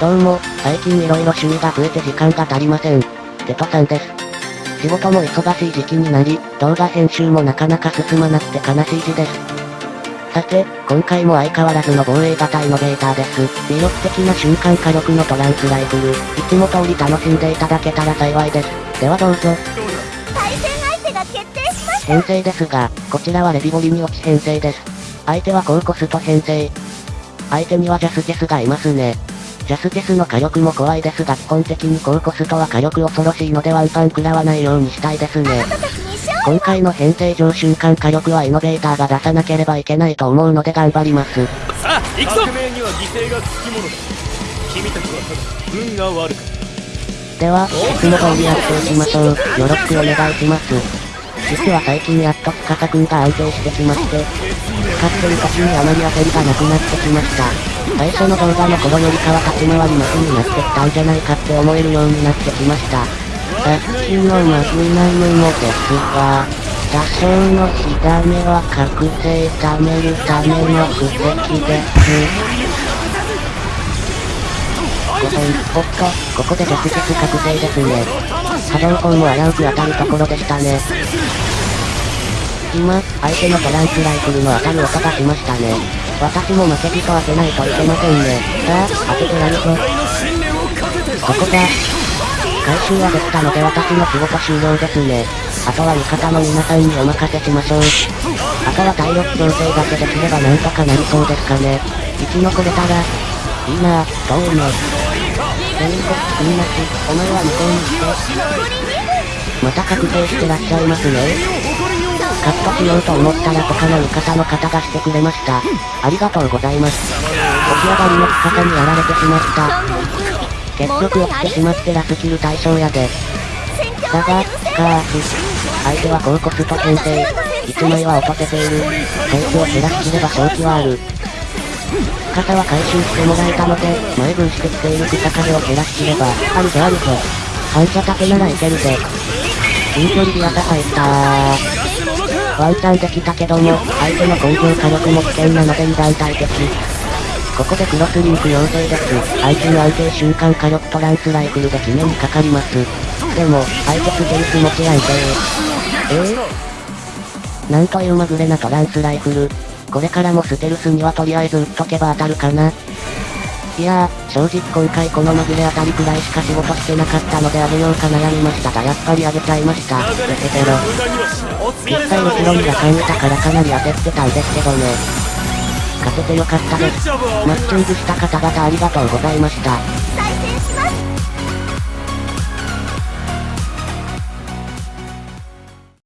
どうも、最近色々趣味が増えて時間が足りません。テトさんです。仕事も忙しい時期になり、動画編集もなかなか進まなくて悲しい字です。さて、今回も相変わらずの防衛型イノベーターです。魅力的な瞬間火力のトランスライフル、いつも通り楽しんでいただけたら幸いです。ではどうぞ。対戦相手が決定しました編成ですが、こちらはレビボリに落ち編成です。相手は高コスト編成。相手にはジャスジェスがいますね。ジャスティスの火力も怖いですが基本的に高コストは火力恐ろしいのでワンパン食らわないようにしたいですね。今回の編成上瞬間火力はイノベーターが出さなければいけないと思うので頑張ります。さあ、行くぞ革命には犠牲がつきものだ。君たちはただ、運が悪く。では、いつも通りやっていきましょう。よろしくお願いします。実は最近やっと司くんが安定してきまして、使ってる時にあまり焦りがなくなってきました。最初の動画の頃よりかは立ち回りマシになってきたんじゃないかって思えるようになってきました。さっきのマグナムもですが、多少の火種は覚醒貯めるための布石です。5本、おっと、ここで直接覚醒ですね。波動砲も危うく当たるところでしたね。今、相手のトランスライフルの当たる音がしましたね。私も負けじと当てないといけませんね。さあ、当ててやるぞ。ここだ。回収はできたので私の仕事終了ですね。あとは味方の皆さんにお任せしましょう。あとは体力調整だけできればなんとかなりそうですかね。生き残れたら、いいなぁ、どうね。全国みんなし、お前は向こうにして。また確定してらっしゃいますね。カットしようと思ったら他の味方の方がしてくれました。ありがとうございます。起き上がりの深さにやられてしまった。結局起きてしまってラスキル対象やで。だが、スカーフ。相手は高コスト編成。1枚は落とせている。戦地を減らしきれば勝機はある。深さは回収してもらえたので、前分してきている草壁を減らしきれば、あるぞあるぞ。反射竹ならいけるぜ。近距離リアタ入ったー。ワンチャンできたけども、相手の根性火力も危険なので二段階的。ここでクロスリンク要請です。相手の安定瞬間火力トランスライフルで決めにかかります。でも、相手ステルス持ち安定。えー、なんというまぐれなトランスライフル。これからもステルスにはとりあえず撃っとけば当たるかな。いやー、正直今回このまぐれあたりくらいしか仕事してなかったのであげようか悩みましたがやっぱりあげちゃいました。ペペペロ。実際後ろにが感じたからかなり焦ってたんですけどね。勝ててよかったです。マッチングした方々ありがとうございました。